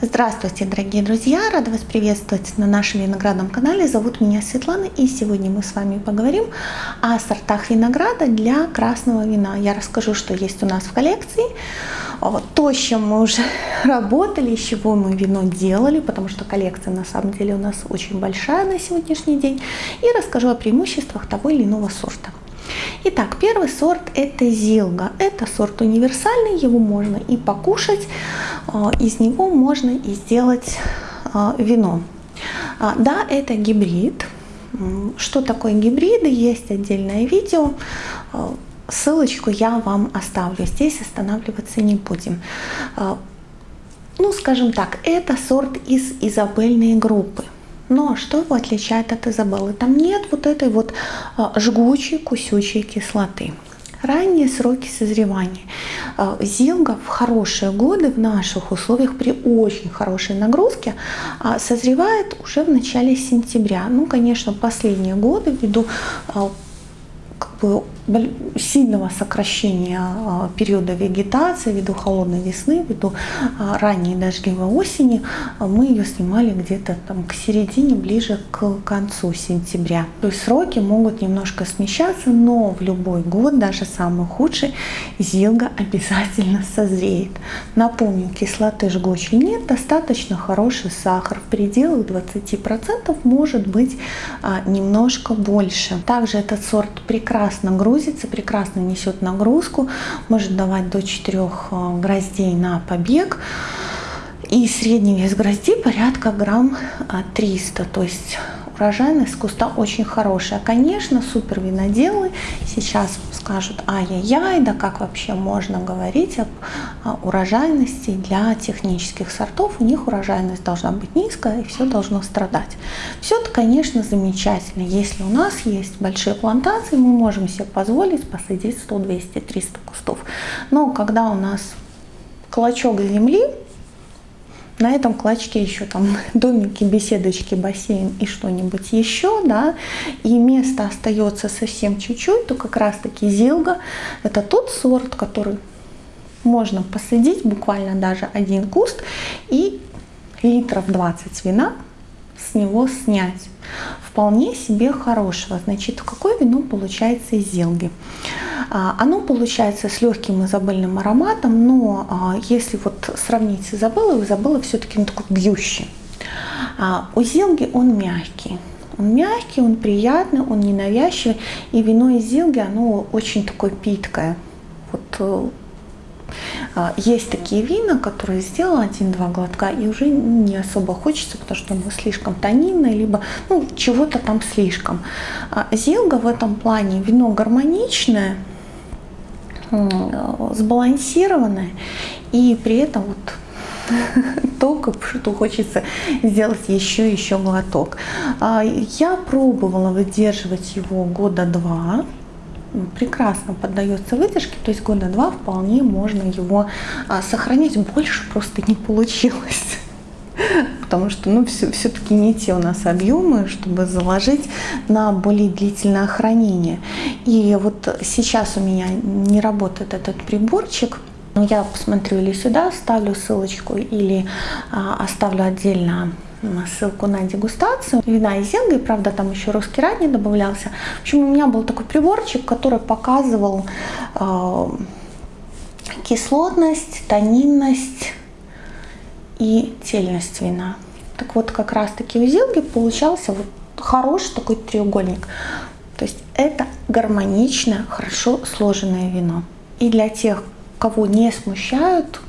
Здравствуйте, дорогие друзья! Рада вас приветствовать на нашем виноградном канале. Зовут меня Светлана, и сегодня мы с вами поговорим о сортах винограда для красного вина. Я расскажу, что есть у нас в коллекции, то, с чем мы уже работали, из чего мы вино делали, потому что коллекция на самом деле у нас очень большая на сегодняшний день, и расскажу о преимуществах того или иного сорта. Итак, первый сорт это зилга. Это сорт универсальный, его можно и покушать, а, из него можно и сделать а, вино. А, да, это гибрид. Что такое гибриды? Есть отдельное видео. Ссылочку я вам оставлю. Здесь останавливаться не будем. Ну, скажем так, это сорт из изабельной группы. Но что его отличает от Изабеллы? Там нет вот этой вот а, жгучей, кусючей кислоты. Ранние сроки созревания. А, Зилга в хорошие годы в наших условиях при очень хорошей нагрузке а, созревает уже в начале сентября. Ну, конечно, последние годы ввиду бы сильного сокращения а, периода вегетации ввиду холодной весны, ввиду а, ранней дождливой осени, а, мы ее снимали где-то там к середине, ближе к концу сентября. То есть сроки могут немножко смещаться, но в любой год, даже самый худший, зилга обязательно созреет. Напомню, кислоты жгучей нет, достаточно хороший сахар. В пределах 20% может быть немножко больше. Также этот сорт прекрасно грузит грузится, прекрасно несет нагрузку, может давать до 4 э, гроздей на побег. И средний вес грозди порядка грамм 300, то есть урожайность куста очень хорошая. Конечно, супер виноделы сейчас скажут, ай-яй-яй, да как вообще можно говорить об урожайности для технических сортов. У них урожайность должна быть низкая и все должно страдать. Все это, конечно, замечательно. Если у нас есть большие плантации, мы можем себе позволить посадить 100, 200, 300 кустов. Но когда у нас клочок земли, на этом клочке еще там домики, беседочки, бассейн и что-нибудь еще, да, и место остается совсем чуть-чуть, то как раз-таки зилга – это тот сорт, который можно посадить, буквально даже один куст, и литров 20 вина с него снять. Вполне себе хорошего. Значит, какое вино получается из зелги? А, оно получается с легким изабельным ароматом, но а, если вот сравнить с Изабеллой, Изабелла все-таки ну, такой бьющий. А у зелги он мягкий. Он мягкий, он приятный, он ненавязчивый. И вино из зелги, оно очень такое питкое. Вот э, есть такие вина, которые сделал один-два глотка и уже не особо хочется, потому что оно слишком тонинное, либо ну, чего-то там слишком. Зилга в этом плане вино гармоничное, сбалансированное и при этом вот только что хочется сделать еще еще глоток. А, я пробовала выдерживать его года два прекрасно поддается выдержке, то есть года два вполне можно его а, сохранять, больше просто не получилось. Потому что ну, все-таки все не те у нас объемы, чтобы заложить на более длительное хранение. И вот сейчас у меня не работает этот приборчик, я посмотрю или сюда, ставлю ссылочку, или а, оставлю отдельно ссылку на дегустацию вина из Зенга, правда там еще русский рад не добавлялся. В общем, у меня был такой приборчик, который показывал э, кислотность, тонинность и тельность вина. Так вот, как раз таки у Зилги получался вот хороший такой треугольник. То есть это гармоничное, хорошо сложенное вино. И для тех, кого не смущают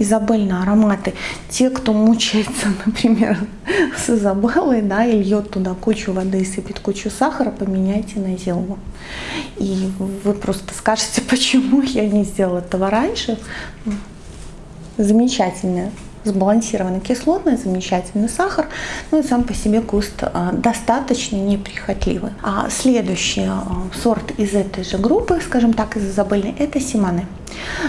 изабельные ароматы. Те, кто мучается, например, с Изабеллой, да, и льет туда кучу воды и сыпет кучу сахара, поменяйте на зелву. И вы просто скажете, почему я не сделала этого раньше. Замечательная сбалансированная кислотность, замечательный сахар, ну и сам по себе куст а, достаточно неприхотливый. А следующий а, сорт из этой же группы, скажем так, из изабельной, это симаны.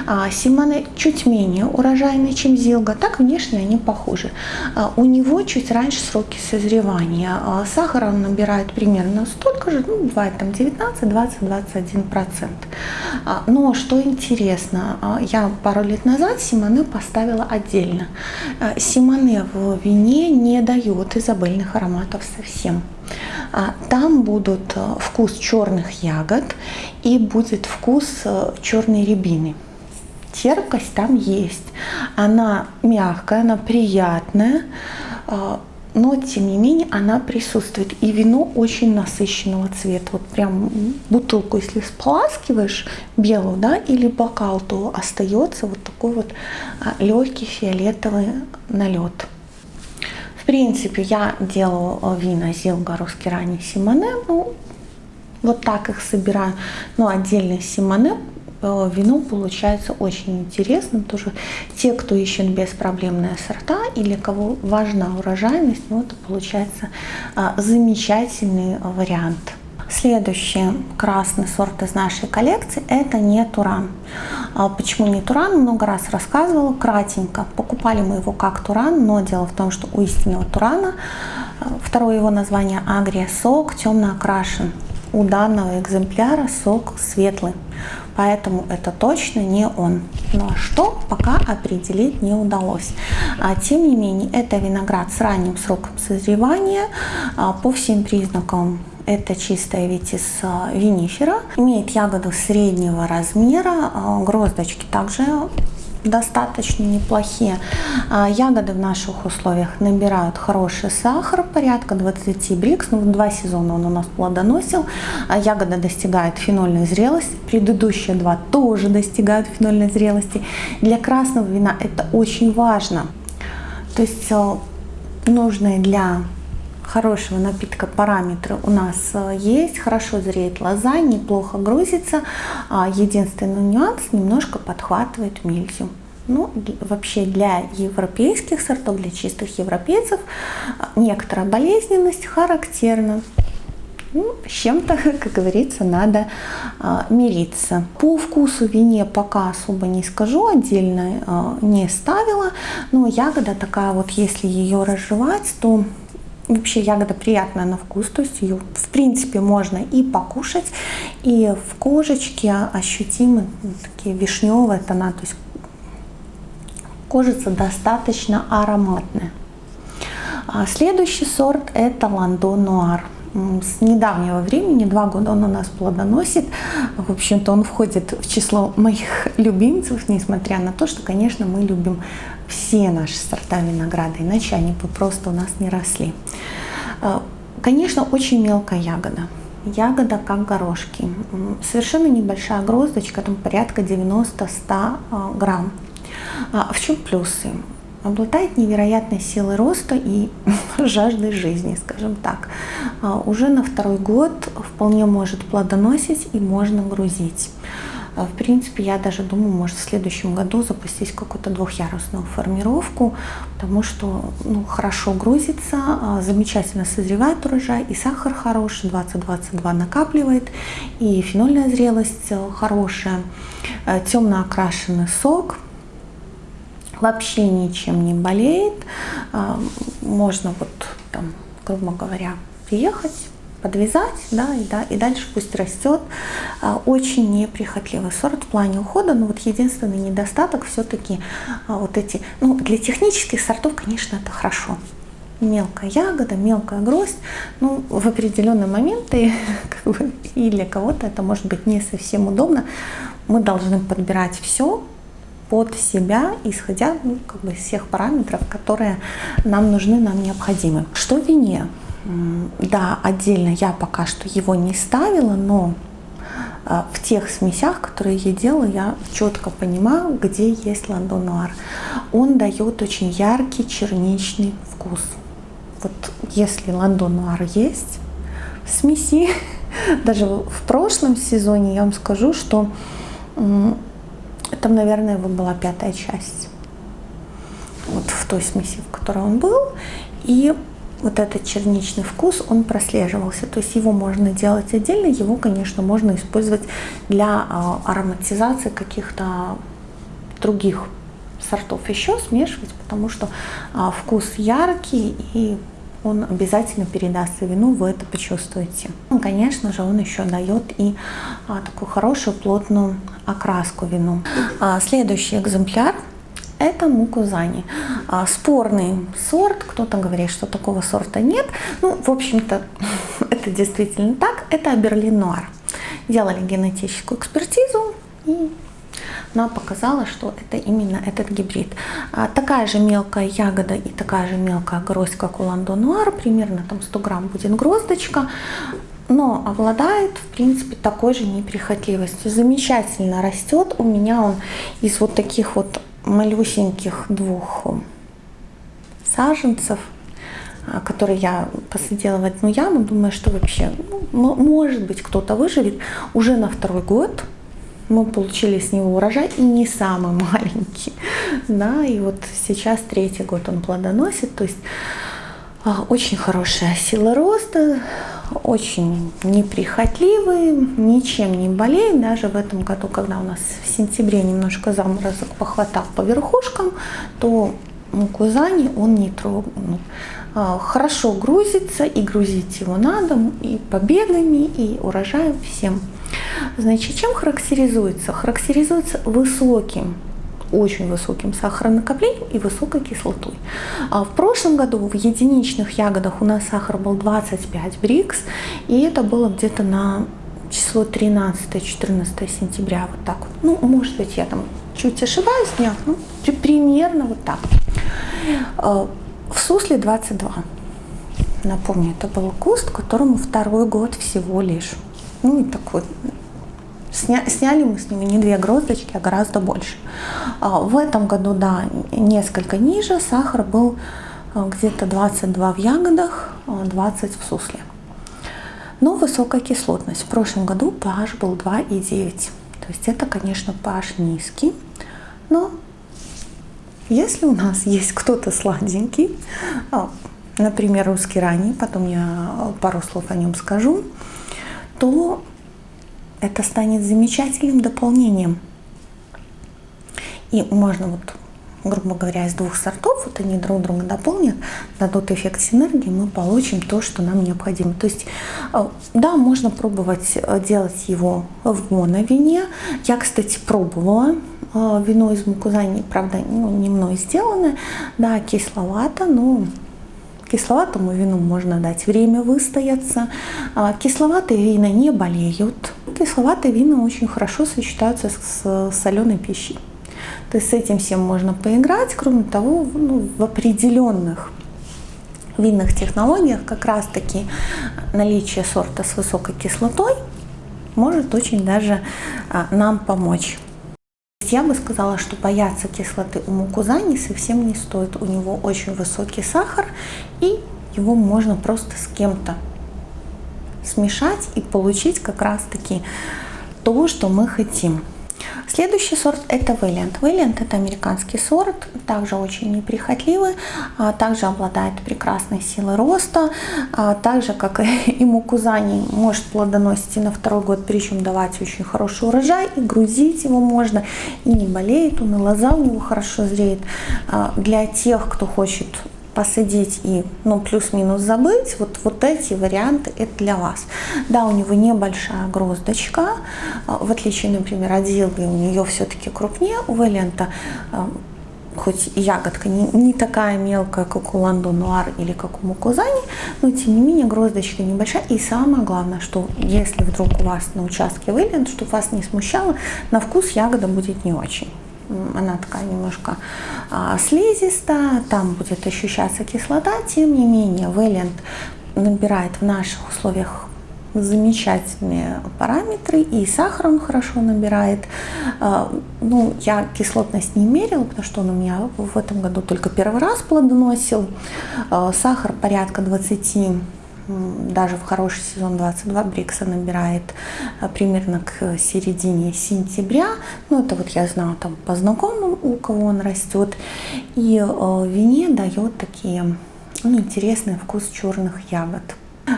А, Симоне чуть менее урожайный, чем Зилга, так внешне они похожи. А, у него чуть раньше сроки созревания. А, сахара он набирает примерно столько же, ну, бывает там 19, 20, 21 процент. Но что интересно, я пару лет назад Симоне поставила отдельно. Симоне в вине не дает изобильных ароматов совсем. Там будут вкус черных ягод и будет вкус черной рябины терпкость там есть. Она мягкая, она приятная, а, но тем не менее она присутствует. И вино очень насыщенного цвета. Вот прям бутылку, если споласкиваешь белую, да, или бокал, то остается вот такой вот а, легкий фиолетовый налет. В принципе, я делаю а, вина Зилга русский ранний Симоне, ну, вот так их собираю. Но отдельный Симоне Э, вино получается очень интересным. Тоже те, кто ищет беспроблемные сорта или кого важна урожайность, ну, это получается а, замечательный вариант. Следующий красный сорт из нашей коллекции это не Туран. А почему не Туран? Много раз рассказывала, кратенько. Покупали мы его как Туран, но дело в том, что у истинного Турана э, второе его название Агрия сок темно окрашен. У данного экземпляра сок светлый поэтому это точно не он. Но ну, а что пока определить не удалось. А, тем не менее, это виноград с ранним сроком созревания. А, по всем признакам это чистая ветис а, винифера. Имеет ягоду среднего размера, а, гроздочки также достаточно неплохие. А, ягоды в наших условиях набирают хороший сахар, порядка 20 брикс. Ну, два сезона он у нас плодоносил. А ягода достигает фенольной зрелости. Предыдущие два тоже достигают фенольной зрелости. Для красного вина это очень важно. То есть э, нужные для хорошего напитка параметры у нас э, есть. Хорошо зреет лоза, неплохо грузится. А единственный нюанс немножко подхватывает мельзю. Ну, вообще для европейских сортов, для чистых европейцев э, некоторая болезненность характерна. Ну, с чем-то, как говорится, надо а, мириться. По вкусу вине пока особо не скажу, отдельно а, не ставила, но ягода такая вот, если ее разжевать, то Вообще ягода приятная на вкус, то есть ее в принципе можно и покушать, и в кожечке ощутимы такие вишневые тона, то есть кожица достаточно ароматная. А следующий сорт это Ландо Нуар с недавнего времени, два года он у нас плодоносит. В общем-то, он входит в число моих любимцев, несмотря на то, что, конечно, мы любим все наши сорта винограда, иначе они бы просто у нас не росли. А, конечно, очень мелкая ягода. Ягода как горошки. Совершенно небольшая гроздочка, там порядка 90-100 а, грамм. А в чем плюсы? Обладает невероятной силой роста и жаждой жизни, скажем так. А, уже на второй год вполне может плодоносить и можно грузить. А, в принципе, я даже думаю, может в следующем году запустить какую-то двухъярусную формировку, потому что ну, хорошо грузится, а, замечательно созревает урожай, и сахар хороший, 20-22 накапливает, и фенольная зрелость э, хорошая, э, темно окрашенный сок – вообще ничем не болеет. А, можно вот там, грубо говоря, приехать, подвязать, да, и, да, и дальше пусть растет. А, очень неприхотливый сорт в плане ухода, но вот единственный недостаток все-таки а, вот эти, ну, для технических сортов, конечно, это хорошо. Мелкая ягода, мелкая гроздь, ну, в определенные моменты, как бы, и для кого-то это может быть не совсем удобно. Мы должны подбирать все, под себя, исходя ну, как бы, из всех параметров, которые нам нужны, нам необходимы. Что вине? Да, отдельно я пока что его не ставила, но а, в тех смесях, которые я делаю, я четко понимаю, где есть ландонуар. Он дает очень яркий черничный вкус. Вот если ландонуар есть в смеси, даже в прошлом сезоне я вам скажу, что там, наверное, его была пятая часть. Вот в той смеси, в которой он был. И вот этот черничный вкус, он прослеживался. То есть его можно делать отдельно, его, конечно, можно использовать для а, ароматизации каких-то других сортов еще смешивать, потому что а, вкус яркий и он обязательно передастся вину, вы это почувствуете. Ну, конечно же, он еще дает и а, такую хорошую плотную окраску вину. А, следующий экземпляр это мукузани. А, спорный сорт, кто-то говорит, что такого сорта нет. Ну, в общем-то, это действительно так. Это Берлин Нуар. Делали генетическую экспертизу и она показала, что это именно этот гибрид. А, такая же мелкая ягода и такая же мелкая гроздь, как у Ландо Нуар, примерно там 100 грамм будет гроздочка, но обладает, в принципе, такой же неприхотливостью. Замечательно растет. У меня он из вот таких вот малюсеньких двух саженцев, а, которые я посадила в одну яму. Думаю, что вообще, ну, может быть, кто-то выживет. Уже на второй год мы получили с него урожай и не самый маленький. Да, и вот сейчас третий год он плодоносит. То есть а, очень хорошая сила роста, очень неприхотливый, ничем не болеет. Даже в этом году, когда у нас в сентябре немножко заморозок похватал по верхушкам, то мукузани он не трогнул. А, хорошо грузится, и грузить его надо, и побегами, и урожаем всем. Значит, чем характеризуется? Характеризуется высоким очень высоким сахаронакоплением и высокой кислотой. А в прошлом году в единичных ягодах у нас сахар был 25 брикс, и это было где-то на число 13-14 сентября, вот так вот. Ну, может быть, я там чуть ошибаюсь, нет, ну, примерно вот так. А, в сусле 22. Напомню, это был куст, которому второй год всего лишь. Ну и такой Сня, сняли мы с ними не две гроздочки, а гораздо больше. А, в этом году, да, несколько ниже. Сахар был а, где-то 22 в ягодах, 20 в сусле. Но высокая кислотность. В прошлом году pH был 2,9. То есть это, конечно, pH низкий. Но если у нас есть кто-то сладенький, а, например, русский ранний, потом я пару слов о нем скажу, то это станет замечательным дополнением. И можно вот, грубо говоря, из двух сортов, вот они друг друга дополнят, дадут эффект синергии, мы получим то, что нам необходимо. То есть, э, да, можно пробовать э, делать его в моновине. Я, кстати, пробовала э, вино из мукузани, правда, ну, не мной сделано, да, кисловато, но Кисловатому вину можно дать время выстояться. А, кисловатые вина не болеют. Кисловатые вина очень хорошо сочетаются с соленой пищей. То есть с этим всем можно поиграть. Кроме того, ну, в определенных винных технологиях как раз таки наличие сорта с высокой кислотой может очень даже а, нам помочь я бы сказала, что бояться кислоты у мукузани совсем не стоит. У него очень высокий сахар, и его можно просто с кем-то смешать и получить как раз-таки то, что мы хотим. Следующий сорт это Valiant. Valiant это американский сорт, также очень неприхотливый, а также обладает прекрасной силой роста, а также как и мукузани может плодоносить и на второй год, причем давать очень хороший урожай, и грузить его можно, и не болеет он, и лоза у него хорошо зреет. А для тех, кто хочет посадить и ну, плюс-минус забыть, вот, вот эти варианты это для вас. Да, у него небольшая гроздочка, а, в отличие, например, от Зилги, у нее все-таки крупнее, у Вэлента а, хоть ягодка не, не такая мелкая, как у Ландо Нуар или как у Мукузани, но тем не менее гроздочка небольшая. И самое главное, что если вдруг у вас на участке вылет, чтобы вас не смущало, на вкус ягода будет не очень она такая немножко а, слизистая, там будет ощущаться кислота, тем не менее Вэлент набирает в наших условиях замечательные параметры, и сахар он хорошо набирает. А, ну, я кислотность не мерила, потому что он у меня в этом году только первый раз плодоносил. А, сахар порядка 20 даже в хороший сезон 22 Брикса набирает а, примерно к середине сентября. Ну, это вот я знаю там по знакомым, у кого он растет. И в вине дает такие ну, интересный вкус черных ягод.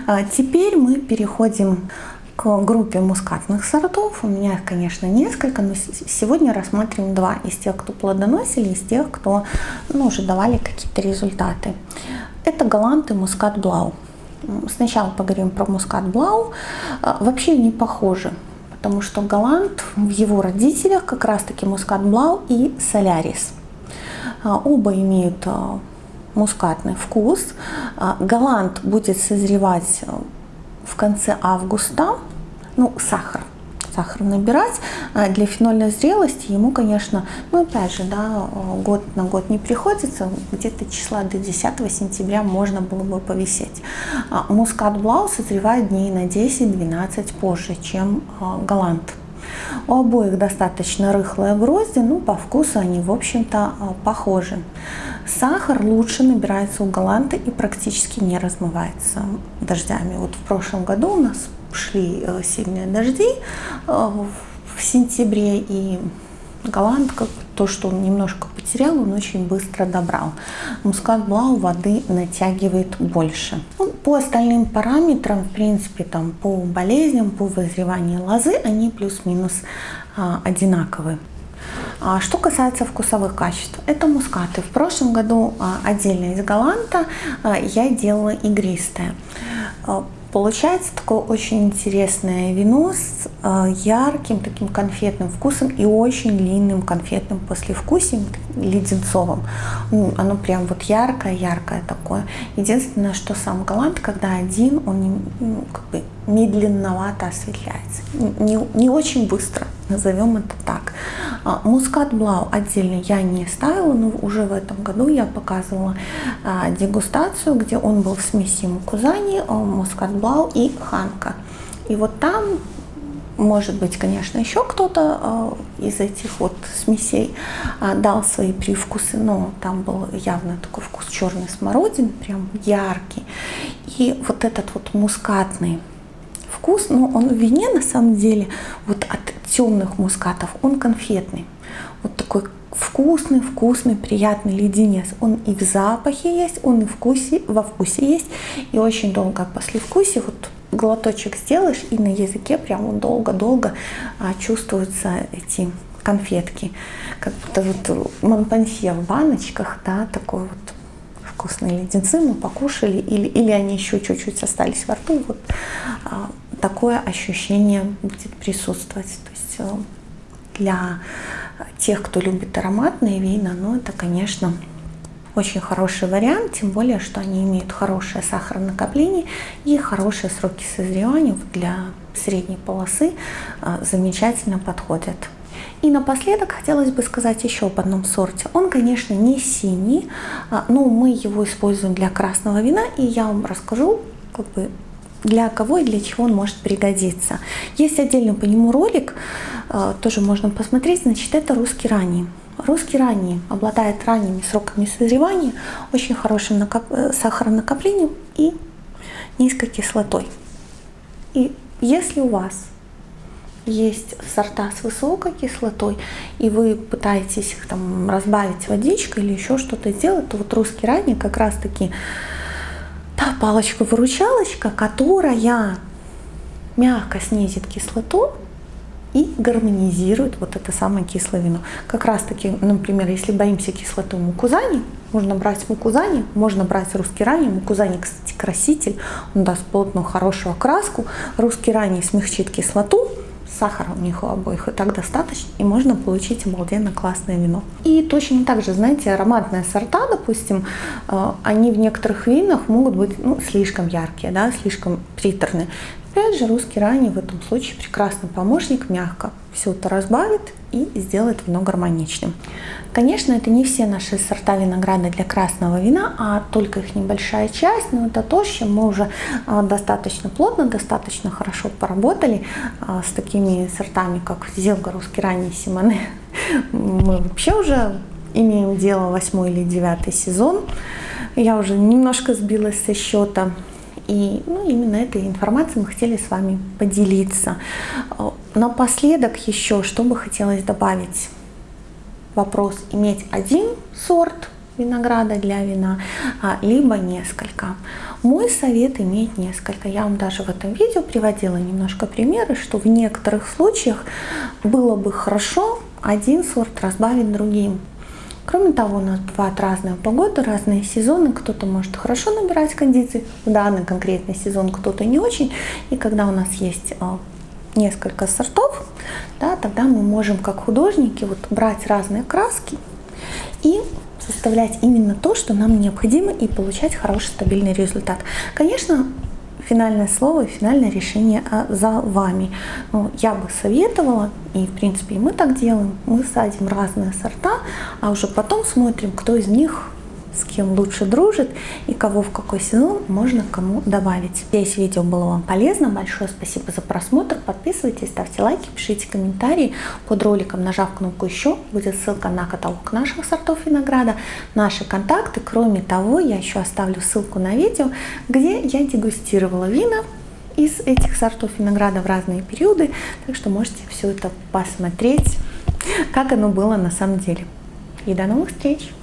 А теперь мы переходим к группе мускатных сортов. У меня их, конечно, несколько, но сегодня рассмотрим два из тех, кто плодоносили, из тех, кто ну, уже давали какие-то результаты. Это галант и мускат блау. Сначала поговорим про мускат блау. А, вообще не похожи, потому что галант в его родителях как раз-таки мускат блау и солярис. А, оба имеют а, мускатный вкус. Галант будет созревать в конце августа, ну, сахар, сахар набирать. А для фенольной зрелости ему, конечно, ну, опять же, да, год на год не приходится, где-то числа до 10 сентября можно было бы повисеть. А мускат Блау созревает дней на 10-12 позже, чем а, Галант. У обоих достаточно рыхлые грозди, ну по вкусу они в общем-то похожи. Сахар лучше набирается у галанта и практически не размывается дождями. Вот в прошлом году у нас шли э, сильные дожди э, в сентябре, и галант, как то, что он немножко потерял, он очень быстро добрал. Мускат Блау воды натягивает больше. Ну, по остальным параметрам, в принципе, там по болезням, по вызреванию лозы, они плюс-минус а, одинаковые. А что касается вкусовых качеств, это мускаты. В прошлом году а, отдельно из галанта а, я делала игристое. Получается такое очень интересное вино с ярким таким конфетным вкусом и очень длинным конфетным послевкусием, леденцовым. Оно прям вот яркое-яркое такое. Единственное, что сам галант, когда один, он ну, как бы медленновато осветляется. Не, не очень быстро, назовем это так. А, мускат Блау отдельно я не ставила, но уже в этом году я показывала а, дегустацию, где он был в смеси Мукузани, а, Мускат Блау и Ханка. И вот там может быть, конечно, еще кто-то из этих вот смесей дал свои привкусы, но там был явно такой вкус черной смородины, прям яркий. И вот этот вот мускатный вкус, но он в вине на самом деле вот от темных мускатов, он конфетный. Вот такой вкусный, вкусный, приятный леденец. Он и в запахе есть, он и вкусе, во вкусе есть. И очень долго после вкуса вот глоточек сделаешь, и на языке прям долго-долго а, чувствуются эти конфетки. Как будто вот монпансье в баночках, да, такой вот вкусные леденцы мы покушали, или, или они еще чуть-чуть остались во рту. Вот а, такое ощущение будет присутствовать. То есть э, для тех, кто любит ароматные вина, ну это, конечно, очень хороший вариант, тем более, что они имеют хорошее сахаронакопление и хорошие сроки созревания для средней полосы э, замечательно подходят. И напоследок хотелось бы сказать еще об одном сорте. Он, конечно, не синий, а, но мы его используем для красного вина, и я вам расскажу, как бы для кого и для чего он может пригодиться. Есть отдельно по нему ролик, э, тоже можно посмотреть, значит, это русский ранний. Русский ранний обладает ранними сроками созревания, очень хорошим накоп... Э, сахаронакоплением и низкой кислотой. И если у вас есть сорта с высокой кислотой, и вы пытаетесь их там разбавить водичкой или еще что-то сделать, то вот русский ранний как раз таки та палочка-выручалочка, которая мягко снизит кислоту и гармонизирует вот это самое кислое вино. Как раз таки, например, если боимся кислоты мукузани, можно брать мукузани, можно брать русский ранний. Мукузани, кстати, краситель, он даст плотную хорошую окраску. Русский ранний смягчит кислоту, сахара у них у обоих и так достаточно, и можно получить обалденно классное вино. И точно так же, знаете, ароматные сорта, допустим, э, они в некоторых винах могут быть ну, слишком яркие, да, слишком приторные. Опять же, русский ранний в этом случае прекрасный помощник, мягко все это разбавит и сделает вино гармоничным. Конечно, это не все наши сорта винограда для красного вина, а только их небольшая часть, но это то, с чем мы уже а, достаточно плотно, достаточно хорошо поработали а, с такими сортами, как Зелга, русский ранний, Симоне. Мы вообще уже имеем дело восьмой или девятый сезон. Я уже немножко сбилась со счета. И ну, именно этой информацией мы хотели с вами поделиться. Напоследок еще, что бы хотелось добавить. Вопрос, иметь один сорт винограда для вина, а, либо несколько. Мой совет иметь несколько. Я вам даже в этом видео приводила немножко примеры, что в некоторых случаях было бы хорошо один сорт разбавить другим. Кроме того, у нас бывают разные погоды, разные сезоны. Кто-то может хорошо набирать кондиции в данный конкретный сезон, кто-то не очень. И когда у нас есть а, несколько сортов, да, тогда мы можем как художники вот брать разные краски и составлять именно то, что нам необходимо и получать хороший стабильный результат. Конечно, финальное слово и финальное решение а, за вами. Но я бы советовала, и в принципе мы так делаем, мы садим разные сорта, а уже потом смотрим, кто из них с кем лучше дружит и кого в какой сезон можно кому добавить. Надеюсь, видео было вам полезно. Большое спасибо за просмотр. Подписывайтесь, ставьте лайки, пишите комментарии. Под роликом, нажав кнопку «Еще», будет ссылка на каталог наших сортов винограда, наши контакты. Кроме того, я еще оставлю ссылку на видео, где я дегустировала вина из этих сортов винограда в разные периоды. Так что можете все это посмотреть, как оно было на самом деле. И до новых встреч!